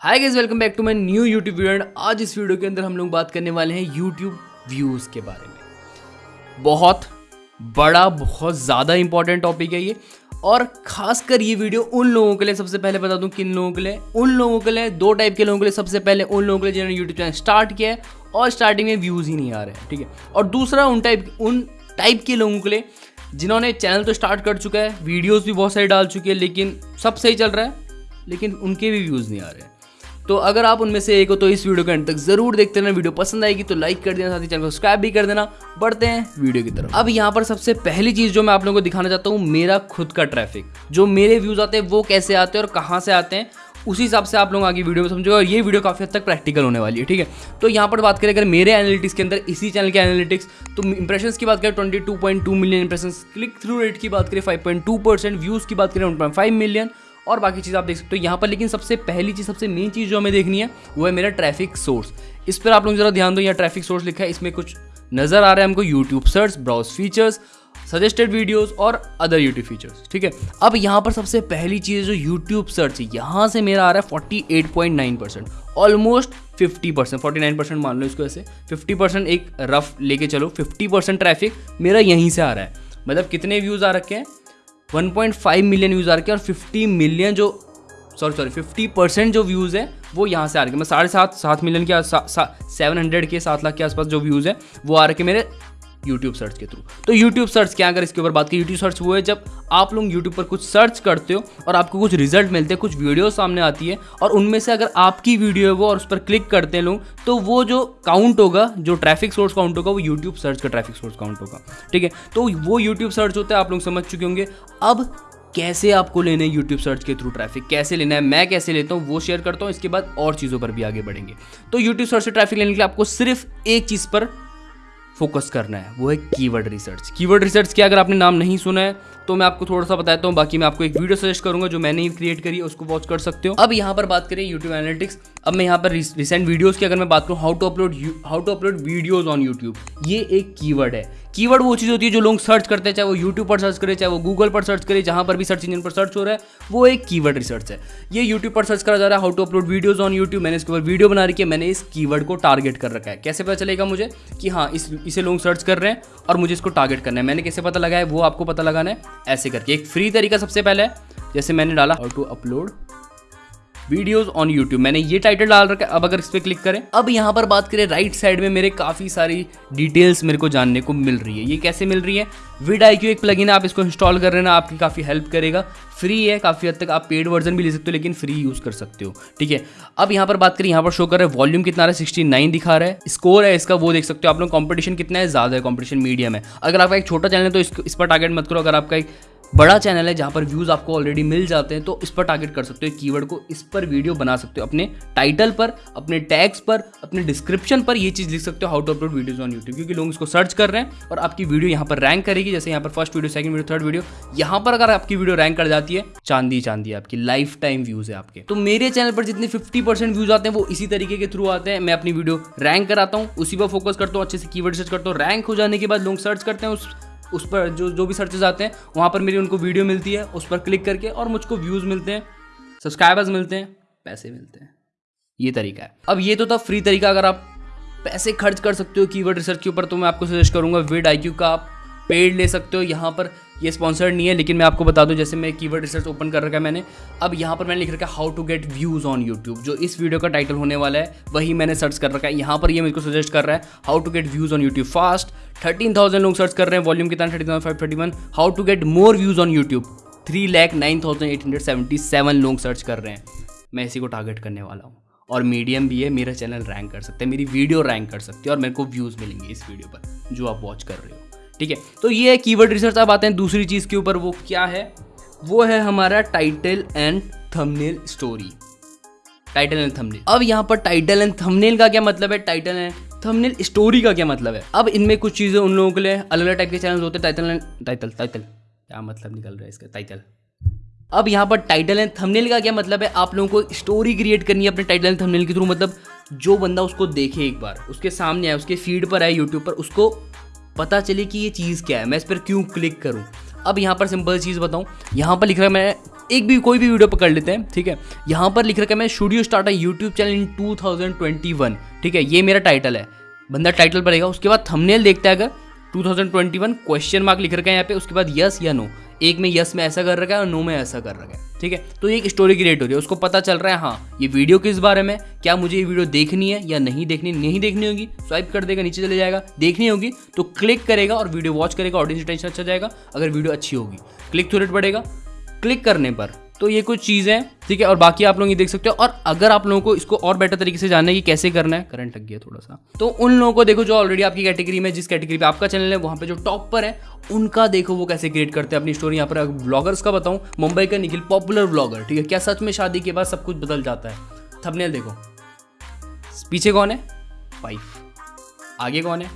Hi guys welcome back to my new YouTube video and आज इस video के अंदर हम लोग बात करने वाले हैं यूट्यूब व्यूज़ के बारे में। बहुत बड़ा, बहुत ज़्यादा इंपॉर्टेंट टॉपिक है ये। और खासकर ये वीडियो उन लोगों के लिए सबसे पहले बता दूँ किन लोगों के लिए। उन लोगों के लिए, दो टाइप के लोगों के लिए सबसे पहले उन लोगों के लिए जिन्होंने यूट्यूब चैनल स्टार्ट किया है और स्टार्टिंग में व्यूज़ ही नहीं आ रहे हैं, ठीक है? और दूसरा उन टाइप उन टाइप के लोगों के लिए जिन्होंने चैनल तो स्टार्ट कर चुका है वीडियोज़ भी बहुत सारे डाल चुके हैं, लेकिन सब सही चल रहा है, लेकिन उनके भी व्यूज़ नहीं आ रहे हैं। तो अगर आप उनमें से एक हो तो इस वीडियो के अंत तक ज़रूर देखते रहना। वीडियो पसंद आएगी तो लाइक कर देना, साथ ही चैनल को सब्सक्राइब भी कर देना। बढ़ते हैं वीडियो की तरफ़। अब यहाँ पर सबसे पहली चीज़ जो मैं आप लोगों को दिखाना चाहता हूँ, मेरा खुद का ट्रैफ़िक जो मेरे व्यूज़ आते हैं, वो कैसे आते हैं और कहाँ से आते हैं, उसी हिसाब से आप लोग आगे वीडियो में समझोगे और ये वीडियो काफ़ी हद तक प्रैक्टिकल होने वाली है, ठीक है? तो यहाँ पर बात करें, अगर मेरे एनालिटिक्स के अंदर, इसी चैनल के एनालिटिक्स तो इंप्रेशंस की बात करें twenty two point two million impression click through rate की बात करें five point two percent views की बात करें वन पॉइंट फाइव मिलियन और बाकी चीज़ आप देख सकते हो यहाँ पर, लेकिन सबसे पहली चीज़, सबसे मेन चीज़ जो हमें देखनी है, वो है मेरा ट्रैफ़िक सोर्स इस पर आप लोग जरा ध्यान दो, यहाँ ट्रैफ़िक सोर्स लिखा है, इसमें कुछ नज़र आ रहा है हमको YouTube search browse features suggested videos और अदर यूट्यूब फीचर्स ठीक है? अब यहाँ पर सबसे पहली चीज़ जो यूट्यूब सर्च है, यहाँ से मेरा आ रहा है forty eight point nine percent almost fifty percent forty percent मान लो इसको ऐसे फिफ्टी परसेंट एक रफ लेके चलो फिफ्टी परसेंट ट्रैफ़िक मेरा यहीं से आ रहा है। मतलब कितने व्यूज़ आ रखे हैं? 1.5 मिलियन व्यूज़ आ रखे और 50 मिलियन जो सॉरी सॉरी 50 परसेंट जो व्यूज़ है, वो यहाँ से आ रखे मैं साढ़े सात सात मिलियन के सेवन हंड्रेड के, सात लाख के आसपास जो व्यूज़ है, वो आ रखे मेरे यूट्यूब सर्च के थ्रू तो यूट्यूब सर्च क्या अगर इसके ऊपर बात की यूट्यूब सर्च वो है जब आप लोग यूट्यूब पर कुछ सर्च करते हो और आपको कुछ रिज़ल्ट मिलते हैं, कुछ वीडियो सामने आती है और उनमें से अगर आपकी वीडियो है वो और उस पर क्लिक करते हैं लोग तो वो जो काउंट होगा, जो ट्रैफ़िक सोर्स काउंट होगा, वो यूट्यूब सर्च का ट्रैफ़िक सोर्स काउंट होगा। ठीक है? तो वो यूट्यूब सर्च होता है, आप लोग समझ चुके होंगे। अब कैसे आपको लेना है यूट्यूब सर्च के थ्रू ट्रैफ़िक कैसे लेना है? मैं कैसे लेता हूँ? वो शेयर करता हूँ, इसके बाद और चीज़ों पर भी आगे बढ़ेंगे। तो यूट्यूब सर्च से ट्रैफ़िक लेने के लिए आपको सिर्फ़ एक चीज़ पर फोकस करना है। वो है कीवर्ड रिसर्च। कीवर्ड रिसर्च क्या अगर आपने नाम नहीं सुना है तो मैं आपको थोड़ा सा बताता हूँ, बाकी मैं आपको एक वीडियो सजेस्ट करूँगा जो मैंने ही क्रिएट करी, उसको वॉच कर सकते हो। अब यहाँ पर बात करें यूट्यूब एनालिटिक्स अब मैं यहाँ पर रिसेंट वीडियोस की अगर मैं बात करूँ how to upload how to upload videos on YouTube ये एक कीवर्ड है। कीवर्ड वो चीज़ होती है जो लोग सर्च करते हैं, चाहे वो यूट्यूब पर सर्च करे, चाहे वो गूगल पर सर्च करे, जहाँ पर भी सर्च इंजन पर सर्च हो रहा है, वो एक कीवर्ड रिसर्च है। ये यूट्यूब पर सर्च करा जा रहा है how to upload videos on YouTube मैंने इसके ऊपर वीडियो बना रखी है, मैंने इस कीवर्ड को टारगेट कर रखा है। कैसे पता चलेगा मुझे? कि हाँ इस इसे लोग सर्च कर रहे हैं और मुझे इसको टारगेट करना है। मैंने कैसे पता लगाया वो आपको पता लगाना है। ऐसे करके। एक फ्री तरीका सबसे पहले जैसे मैंने डाला how to upload videos on YouTube मैंने ये टाइटल डाल रखा है, अब अगर इस पर क्लिक करें। अब यहाँ पर बात करें राइट साइड में मेरे काफ़ी सारी डिटेल्स मेरे को जानने को मिल रही है। ये कैसे मिल रही है? विड आई एक प्लगइन है, आप इसको इंस्टॉल कर रहे ना, आपकी काफ़ी हेल्प करेगा। फ्री है, काफ़ी हद तक आप पेड वर्जन भी ले सकते हो, लेकिन फ्री यूज़ कर सकते हो। ठीक है? अब यहाँ पर बात करें, यहाँ पर शो कर रहा है वॉल्यूम कितना रहा है? सिक्सटी नाइन दिखा रहा है। स्कोर है इसका, वो देख सकते हो आप लोग। कॉम्पिटिशन कितना है? ज़्यादा है कॉम्पिटिशन मीडियम है। अगर आपका एक छोटा चैनल है तो इस पर टारगेट मत करो। अगर आपका एक बड़ा चैनल है जहाँ पर व्यूज़ आपको ऑलरेडी मिल जाते हैं तो इस पर टारगेट कर सकते हो कीवर्ड को इस पर वीडियो बना सकते हो, अपने टाइटल पर, अपने टैग्स पर, अपने डिस्क्रिप्शन पर ये चीज़ लिख सकते हो how to upload videos on YouTube क्योंकि लोग इसको सर्च कर रहे हैं और आपकी वीडियो यहाँ पर रैंक करेगी, जैसे यहाँ पर first video second video third video यहाँ पर अगर आपकी वीडियो रैंक कर जाती है, चांदी चांदी आपकी लाइफ टाइम व्यूज़ है आपके। तो मेरे चैनल पर जितने फिफ्टी व्यूज़ आते हैं, वो इसी तरीके के थ्रू आते हैं, मैं अपनी वीडियो रैंक कराता हूँ, उसी पर फोकस करता हूँ, अच्छे से कीवर्ड सर्च करता हूँ रैंक हो जाने के बाद लोग सर्च करते हैं, उस उस पर जो जो भी सर्चेज आते हैं, वहाँ पर मेरी उनको वीडियो मिलती है, उस पर क्लिक करके और मुझको व्यूज़ मिलते हैं सब्सक्राइबर्स मिलते हैं, पैसे मिलते हैं। ये तरीका है। अब ये तो था फ्री तरीका, अगर आप पैसे खर्च कर सकते हो कीवर्ड रिसर्च के ऊपर तो मैं आपको सजेस्ट करूँगा विड आई का आप पेड ले सकते हो, यहाँ पर ये स्पॉन्सर्ड नहीं है, लेकिन मैं आपको बता दूँ, जैसे मैं कीवर्ड रिसर्च ओपन कर रखा है मैंने, अब यहाँ पर मैंने लिख रखा है how to get views on YouTube जो इस वीडियो का टाइटल होने वाला है, वही मैंने सर्च कर रखा है। यहाँ पर ये मेरे को सजेस्ट कर रहा है how to get views on YouTube fast thirteen thousand लोग सर्च कर रहे हैं वॉल्यूम कितना thirty thousand five thirty one how to get more views on YouTube three lakh nine thousand eight hundred seventy seven लोग search कर रहे हैं। मैं इसी को टारगेट करने वाला हूँ, और मीडियम भी है, मेरा चैनल रैंक कर सकते हैं, मेरी वीडियो रैंक कर सकती है, और मेरे को व्यूज़ मिलेंगे इस वीडियो पर, जो आप वॉच कर रहे हो। ठीक है? तो ये है कीवर्ड रिसर्च अब आते हैं दूसरी चीज़ के ऊपर, वो क्या है? वो है हमारा title and thumbnail story title and thumbnail अब यहाँ पर टाइटल एंड थंबनेल का क्या मतलब है? टाइटल एंड थंबनेल स्टोरी का क्या मतलब है? अब इनमें कुछ चीज़ें उन लोगों के लिए अलग अलग टाइप के चैनल होते हैं। टाइटल एंड टाइटल टाइटल क्या मतलब निकल रहा है इसका? टाइटल अब यहाँ पर टाइटल एंड थंबनेल का क्या मतलब है? आप लोगों को स्टोरी क्रिएट करनी है अपने टाइटल एंड थंबनेल के थ्रू मतलब जो बंदा उसको देखे एक बार, उसके सामने आए, उसके फ़ीड पर आए यूट्यूब पर, उसको पता चले कि ये चीज़ क्या है, मैं इस पर क्यों क्लिक करूँ? अब यहाँ पर सिंपल चीज़ बताऊँ, यहाँ पर लिख रहा है मैं एक भी, कोई भी वीडियो पकड़ लेते हैं, ठीक है? यहाँ पर लिख रहा है मैं स्टूडियो स्टार्ट है यूट्यूब चैनल इन 2021 ठीक है? ये मेरा टाइटल है। बंदा टाइटल पड़ेगा उसके बाद थमनेल देखता है अगर 2021 क्वेश्चन मार्क लिख रखा है यहाँ पे, उसके बाद यस या नो एक में यस में ऐसा कर रखा है और नो में ऐसा कर रखा है, ठीक है? तो एक स्टोरी क्रिएट हो रही है, उसको पता चल रहा है हाँ ये वीडियो किस बारे में क्या मुझे ये वीडियो देखनी है या नहीं देखनी? नहीं देखनी होगी स्वाइप कर देगा, नीचे चले जाएगा, देखनी होगी तो क्लिक करेगा और वीडियो वॉच करेगा ऑडियंस टेंशन अच्छा जाएगा, अगर वीडियो अच्छी होगी। क्लिक थ्रू रेट बढ़ेगा क्लिक करने पर तो ये कुछ चीज़ें हैं, ठीक है? और बाकी आप लोग ये देख सकते हो। और अगर आप लोगों को इसको और बेटर तरीके से जानना है कि कैसे करना है करंट लग गया थोड़ा सा। तो उन लोगों को देखो जो ऑलरेडी आपकी कैटेगरी में, जिस कैटेगरी पे आपका चैनल है, वहाँ पे जो टॉप पर है, उनका देखो वो कैसे क्रिएट करते हैं अपनी स्टोरी यहाँ पर ब्लॉगर्स का बताऊँ, मुंबई का निखिल पॉपुलर ब्लॉगर ठीक है? क्या सच में शादी के बाद सब कुछ बदल जाता है? थपनेल देखो। पीछे कौन है? वाइफ आगे कौन है?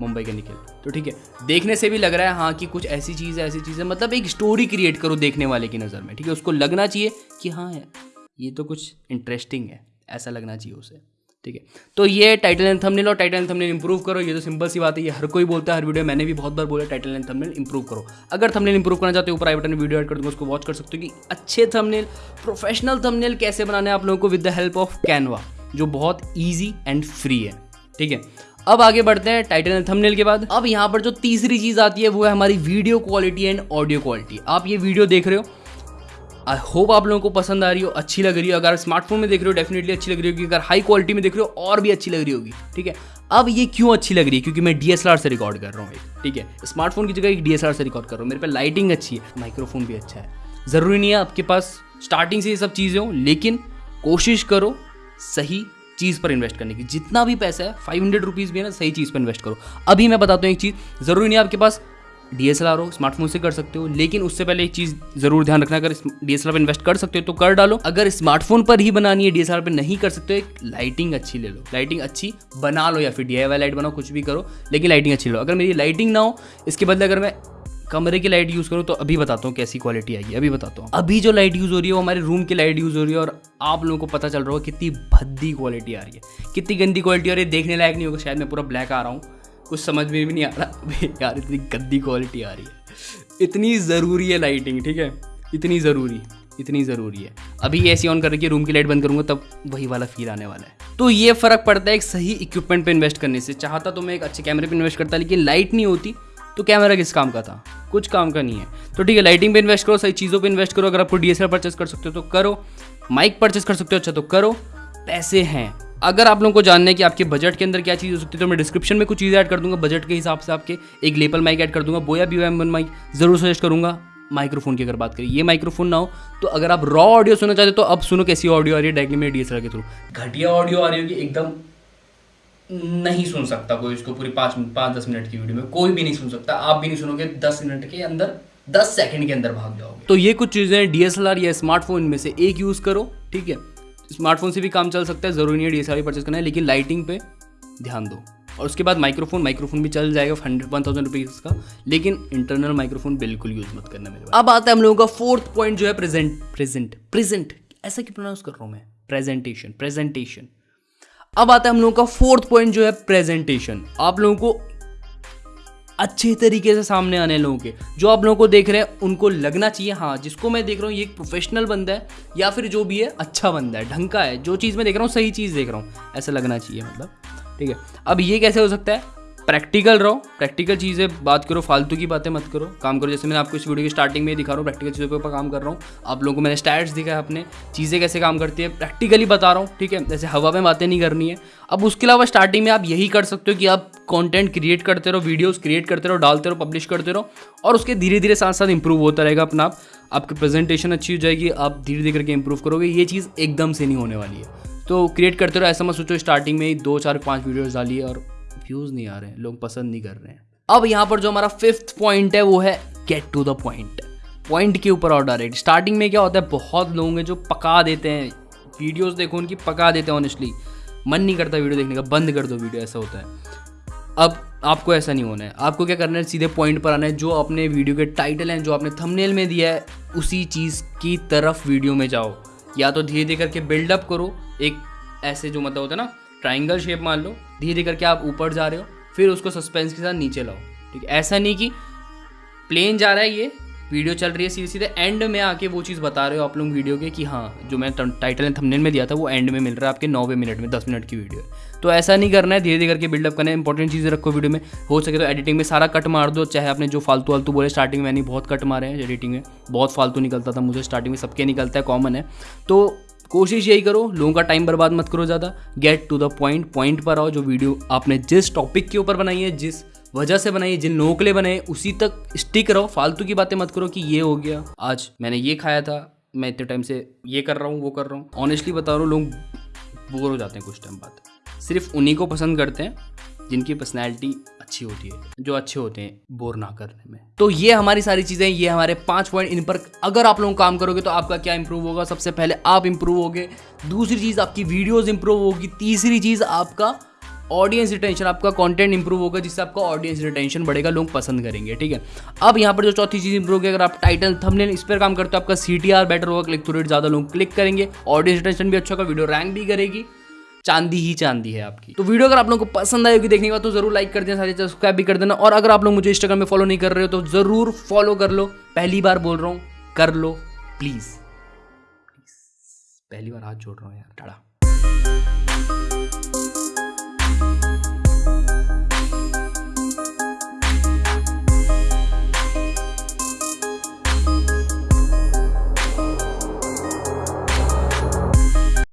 मुंबई के निखिल। तो ठीक है, देखने से भी लग रहा है हाँ कि कुछ ऐसी चीज़ है, ऐसी चीज़ है मतलब एक स्टोरी क्रिएट करो देखने वाले की नज़र में, ठीक है? उसको लगना चाहिए कि हाँ है ये तो कुछ इंटरेस्टिंग है, ऐसा लगना चाहिए उसे, ठीक है? तो ये टाइटल एंड थंबनेल और टाइटल एंड थंबनेल इंप्रूव करो, ये तो सिंपल सी बात है, ये हर कोई बोलता है, हर वीडियो मैंने भी बहुत बार बोला टाइटल एंड थंबनेल इंप्रूव करो। अगर थंबनेल इंप्रूव करना चाहते हो, ऊपर आई बटन में वीडियो ऐड कर दूँगा, उसको वॉच कर सकते हो कि अच्छे थंबनेल प्रोफेशनल थंबनेल कैसे बनाने आप लोगों को with the help of Canva जो बहुत ईजी एंड फ्री है, ठीक है? अब आगे बढ़ते हैं टाइटल एंड थंबनेल के बाद। अब यहाँ पर जो तीसरी चीज़ आती है, वो है हमारी video quality and audio quality आप ये वीडियो देख रहे हो। आई होप आप लोगों को पसंद आ रही हो, अच्छी लग रही हो। अगर स्मार्टफ़ोन में देख रहे हो डेफिनेटली अच्छी लग रही होगी। अगर हाई क्वालिटी में देख रहे हो, और भी अच्छी लग रही होगी। ठीक है? अब ये क्यों अच्छी लग रही है? क्योंकि मैं डीएसएलआर से रिकॉर्ड कर रहा हूँ एक। ठीक है? स्मार्टफ़ोन की जगह एक डीएसएलआर से रिकॉर्ड कर रहा हूँ। मेरे पे लाइटिंग अच्छी है। माइक्रोफोन भी अच्छा है। ज़रूरी नहीं है आपके पास स्टार्टिंग से ये सब चीज़ें हो, लेकिन कोशिश करो सही चीज़ पर इन्वेस्ट करने की। जितना भी पैसा है फाइव हंड्रेड रुपीज़ भी है ना, सही चीज़ पर इन्वेस्ट करो। अभी मैं बताता हूँ एक चीज़, ज़रूरी नहीं आपके पास डी एस एल आर हो स्मार्टफ़ोन से कर सकते हो, लेकिन उससे पहले एक चीज़ ज़रूर ध्यान रखना, अगर डी एस आर पर इन्वेस्ट कर सकते हो तो कर डालो। अगर स्मार्टफ़ोन पर ही बनानी है डी आर पर नहीं कर सकते एक लाइटिंग अच्छी ले लो। लाइटिंग अच्छी बना लो या फिर डी आई वाई लाइट बनाओ, कुछ भी करो, लेकिन लाइटिंग अच्छी लो अगर मेरी लाइटिंग ना हो, इसके बदले अगर मैं कमरे की लाइट यूज़ करूँ तो अभी बताता हूँ कैसी क्वालिटी आएगी अभी बताता हूँ। अभी जो लाइट यूज़ हो रही है वो हमारे रूम की लाइट यूज़ हो रही है और आप लोगों को पता चल रहा होगा कितनी भद्दी क्वालिटी आ रही है। कितनी गंदी क्वालिटी आ रही है, देखने लायक नहीं होगा, शायद मैं पूरा ब्लैक आ रहा हूँ। कुछ समझ में भी नहीं आ रहा यार, इतनी गंदी क्वालिटी आ रही है। इतनी ज़रूरी है लाइटिंग ठीक है? इतनी ज़रूरी इतनी ज़रूरी है। अभी ऐसी ऑन करके रूम की लाइट बंद करूँगा, तब वही वाला फील आने वाला है। तो ये फ़र्क पड़ता है एक सही इक्विपमेंट पे इन्वेस्ट करने से। चाहता तो मैं एक अच्छे कैमरे पे इन्वेस्ट करता, लेकिन लाइट नहीं होती। तो कैमरा किस काम का था? कुछ काम का नहीं है। तो ठीक है लाइटिंग पे इन्वेस्ट करो, सही चीज़ों पे इन्वेस्ट करो। अगर आपको डी परचेस कर सकते हो तो करो। माइक परचेस कर सकते हो अच्छा तो करो। पैसे हैं। अगर आप लोगों को जानना है कि आपके बजट के अंदर क्या चीज़ हो सकती है तो मैं डिस्क्रिप्शन में कुछ चीज़ें ऐड कर दूँगा। बजट के हिसाब से आपके एक लेपल माइक ऐड कर दूँगा। Boya B M one mic ज़रूर सजेस्ट करूँगा। माइक्रोफोन की अगर बात करें, ये माइक्रोफोन ना हो तो अगर आप रॉ ऑडियो सुनना चाहते हो तो अब सुनो कैसी ऑडियो आ रही है डायरेक्टली मेरे डी के थ्रू घटिया ऑडियो आ रही होगी, एकदम नहीं सुन सकता कोई उसको पूरी पाँच पाँच दस मिनट की वीडियो में। कोई भी नहीं सुन सकता। आप भी नहीं सुनोगे दस मिनट के अंदर दस सेकंड के अंदर भाग जाओगे। तो ये कुछ चीज़ें डीएसएलआर या स्मार्टफ़ोन में से एक यूज़ करो ठीक है? स्मार्टफ़ोन से भी काम चल सकता है ज़रूरी नहीं है डीएसएलआर परचेस करना है लेकिन लाइटिंग पे ध्यान दो। और उसके बाद माइक्रोफोन माइक्रोफोन भी चल जाएगा हंड्रेड वन थाउज़ेंड रुपीज़ का लेकिन इंटरनल माइक्रोफोन बिल्कुल यूज़ मत करना मेरे अब आता है हम लोगों का फोर्थ पॉइंट जो है प्रेजेंट प्रेजेंट प्रेजेंट ऐसा क्यों प्रोनाउंस कर रहा हूँ मैं? प्रेजेंटेशन प्रेजेंटेशन अब आता है हम लोगों का फोर्थ पॉइंट जो है प्रेजेंटेशन आप लोगों को अच्छे तरीके से सामने आने लोगों के। जो आप लोगों को देख रहे हैं, उनको लगना चाहिए। हाँ जिसको मैं देख रहा हूँ, ये एक प्रोफेशनल बंदा है, या फिर जो भी है अच्छा बंदा है, ढंग का है। जो चीज़ मैं देख रहा हूँ, सही चीज़ देख रहा हूँ। ऐसा लगना चाहिए मतलब। ठीक है। अब ये कैसे हो सकता है? प्रैक्टिकल रहो, प्रैक्टिकल चीज़ें, बात करो, फालतू की बातें मत करो, काम करो। जैसे मैंने आपको इस वीडियो की स्टार्टिंग में ही दिखा रहा हूँ प्रैक्टिकल चीज़ों के ऊपर काम कर रहा हूँ। आप लोगों को मैंने स्टैट्स दिखा है अपने, चीज़ें कैसे काम करती है प्रैक्टिकली बता रहा हूँ, ठीक है? जैसे हवा में बातें नहीं करनी है। अब उसके अलावा स्टार्टिंग में आप यही कर सकते हो कि आप कॉन्टेंट क्रिएट करते रहो वीडियोज़ क्रिएट करते रहो, डालते रहो पब्लिश करते रहो, और उसके धीरे धीरे साथ साथ इंप्रूव होता रहेगा अपना। आप आपकी प्रेजेंटेशन अच्छी हो जाएगी, आप धीरे धीरे करके इंप्रूव करोगे, ये चीज़ एकदम से नहीं होने वाली है। तो क्रिएट करते रहो, ऐसा मत सोचो स्टार्टिंग में ही दो, चार, पाँच वीडियोज़ डालिए और व्यूज़ नहीं आ रहे हैं, लोग पसंद नहीं कर रहे हैं। अब यहाँ पर जो हमारा फिफ्थ पॉइंट है, वो है get to the point point के ऊपर और डायरेक्ट स्टार्टिंग में क्या होता है, बहुत लोग हैं जो पका देते हैं। वीडियोस देखो, उनकी पका देते हैं ऑनेस्टली मन नहीं करता वीडियो देखने का, बंद कर दो वीडियो ऐसा होता है। अब आपको ऐसा नहीं होना है। आपको क्या करना है, सीधे पॉइंट पर आना है, जो अपने वीडियो के टाइटल हैं, जो आपने थंबनेल में दिया है, उसी चीज़ की तरफ़ वीडियो में जाओ। या तो धीरे धीरे करके बिल्डअप करो, एक ऐसे जो मतलब होता है ना ट्राइंगल शेप मान लो धीरे करके आप ऊपर जा रहे हो, फिर उसको सस्पेंस के साथ नीचे लाओ, ठीक है? ऐसा नहीं कि प्लेन जा रहा है ये वीडियो चल रही है सीधे सीधे एंड में आके वो चीज़ बता रहे हो आप लोग वीडियो के कि हाँ जो मैं टाइटल एंड थंबनेल में दिया था, वो एंड में मिल रहा है आपके नौवे मिनट में, दस मिनट की वीडियो है। तो ऐसा नहीं करना है धीरे धीरे करके बिल्डअप करना है इंपॉर्टेंट चीज़ें रखो वीडियो में, हो सके तो एडिटिंग में सारा कट मार दो, चाहे आपने जो फालतू वालतू बोले स्टार्टिंग में मैंने बहुत कट मारे हैं एडिटिंग में, बहुत फालतू निकलता था मुझे स्टार्टिंग में सबके निकलता है कॉमन है। तो कोशिश यही करो, लोगों का टाइम बर्बाद मत करो ज़्यादा। Get to the point point पर आओ, जो वीडियो आपने जिस टॉपिक के ऊपर बनाई है, जिस वजह से बनाई जिन लोगों के लिए बनाए उसी तक स्टिक रहो फालतू की बातें मत करो कि ये हो गया। आज मैंने ये खाया था, मैं इतने टाइम से ये कर रहा हूँ, वो कर रहा हूँ। ऑनेस्टली बता रहा हूँ, लोग बोर हो जाते हैं कुछ टाइम बाद। सिर्फ़ उन्हीं को पसंद करते हैं, जिनकी पर्सनैलिटी अच्छी होती है, जो अच्छे होते हैं, बोर ना करने में। तो ये हमारी सारी चीज़ें, ये हमारे पाँच पॉइंट इन पर अगर आप लोग काम करोगे तो आपका क्या इंप्रूव होगा? सबसे पहले आप इंप्रूव होगे, दूसरी चीज़ आपकी वीडियोज़ इंप्रूव होगी, तीसरी चीज़ आपका ऑडियंस रिटेंशन आपका कंटेंट इंप्रूव होगा, जिससे आपका ऑडियंस रिटेंशन बढ़ेगा, लोग पसंद करेंगे, ठीक है? अब यहाँ पर जो चौथी चीज़ इंप्रूव होगी, अगर आप टाइटल थंबनेल इस पर काम करते हो, आपका सी बेटर होगा क्लिक थ्रू रेट ज़्यादा लोग क्लिक करेंगे ऑडियंस रिटेंशन भी अच्छा होगा वीडियो रैंक भी करेगी। चांदी ही चांदी है आपकी। तो वीडियो अगर आप लोगों को पसंद आएगी देखने के बाद तो ज़रूर लाइक कर देना सब्सक्राइब भी कर देना। और अगर आप लोग मुझे इंस्टाग्राम में फॉलो नहीं कर रहे हो तो ज़रूर फॉलो कर लो। पहली बार बोल रहा हूँ, कर लो प्लीज़ पहली बार हाथ जोड़ रहा हूँ यार, टाड़ा।